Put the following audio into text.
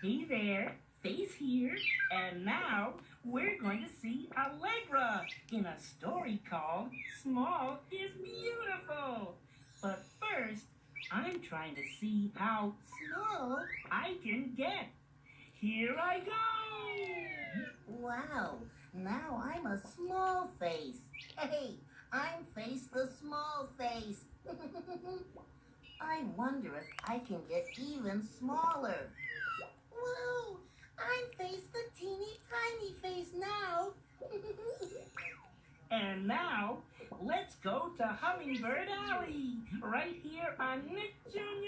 Hey there, Face here, and now we're going to see Allegra in a story called Small is Beautiful. But first, I'm trying to see how small I can get. Here I go! Wow, now I'm a small face. Hey, I'm Face the Small Face. I wonder if I can get even smaller. Whoa, I'm Face the Teeny Tiny Face now. And now, let's go to Hummingbird Alley, right here on Nick Jr.